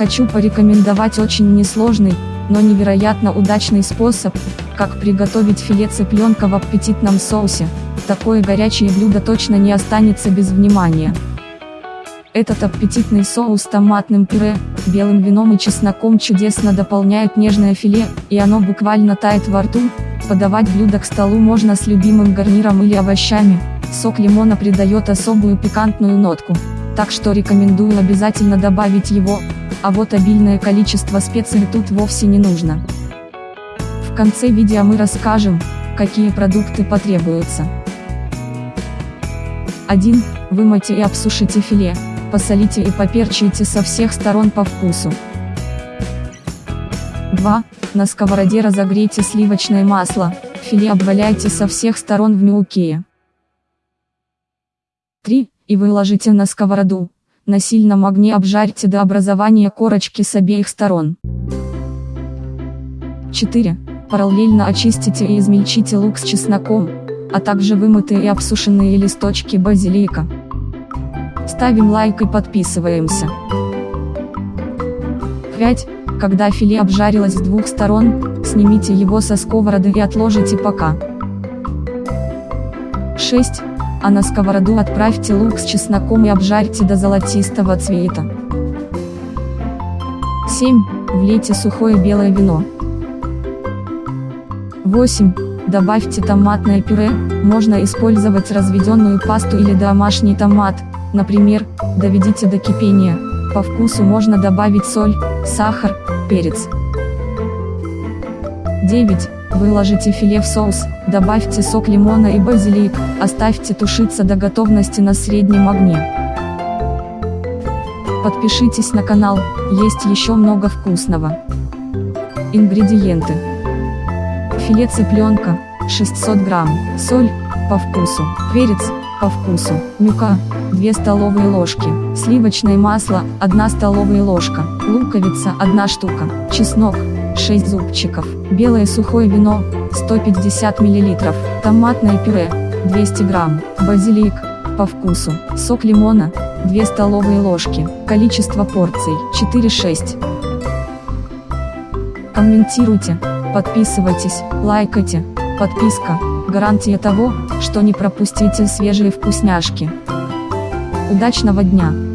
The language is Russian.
Хочу порекомендовать очень несложный, но невероятно удачный способ, как приготовить филе цыпленка в аппетитном соусе. Такое горячее блюдо точно не останется без внимания. Этот аппетитный соус с томатным пюре, белым вином и чесноком чудесно дополняет нежное филе, и оно буквально тает во рту. Подавать блюдо к столу можно с любимым гарниром или овощами. Сок лимона придает особую пикантную нотку. Так что рекомендую обязательно добавить его, а вот обильное количество специй тут вовсе не нужно. В конце видео мы расскажем, какие продукты потребуются. 1. Вымойте и обсушите филе, посолите и поперчите со всех сторон по вкусу. 2. На сковороде разогрейте сливочное масло, филе обваляйте со всех сторон в мелкие. 3. И выложите на сковороду, на сильном огне обжарьте до образования корочки с обеих сторон. 4. Параллельно очистите и измельчите лук с чесноком, а также вымытые и обсушенные листочки базилика. Ставим лайк и подписываемся. 5. Когда филе обжарилось с двух сторон, снимите его со сковороды и отложите пока. 6 а на сковороду отправьте лук с чесноком и обжарьте до золотистого цвета. 7. Влейте сухое белое вино. 8. Добавьте томатное пюре, можно использовать разведенную пасту или домашний томат, например, доведите до кипения, по вкусу можно добавить соль, сахар, перец. 9. Выложите филе в соус, добавьте сок лимона и базилик, оставьте тушиться до готовности на среднем огне. Подпишитесь на канал, есть еще много вкусного. Ингредиенты. Филе цыпленка, 600 грамм, соль, по вкусу, перец, по вкусу, мюка, 2 столовые ложки, сливочное масло, 1 столовая ложка, луковица, 1 штука, чеснок, 6 зубчиков, белое сухое вино, 150 мл, томатное пюре, 200 грамм, базилик, по вкусу, сок лимона, 2 столовые ложки, количество порций, 4-6. Комментируйте, подписывайтесь, лайкайте, подписка, гарантия того, что не пропустите свежие вкусняшки. Удачного дня!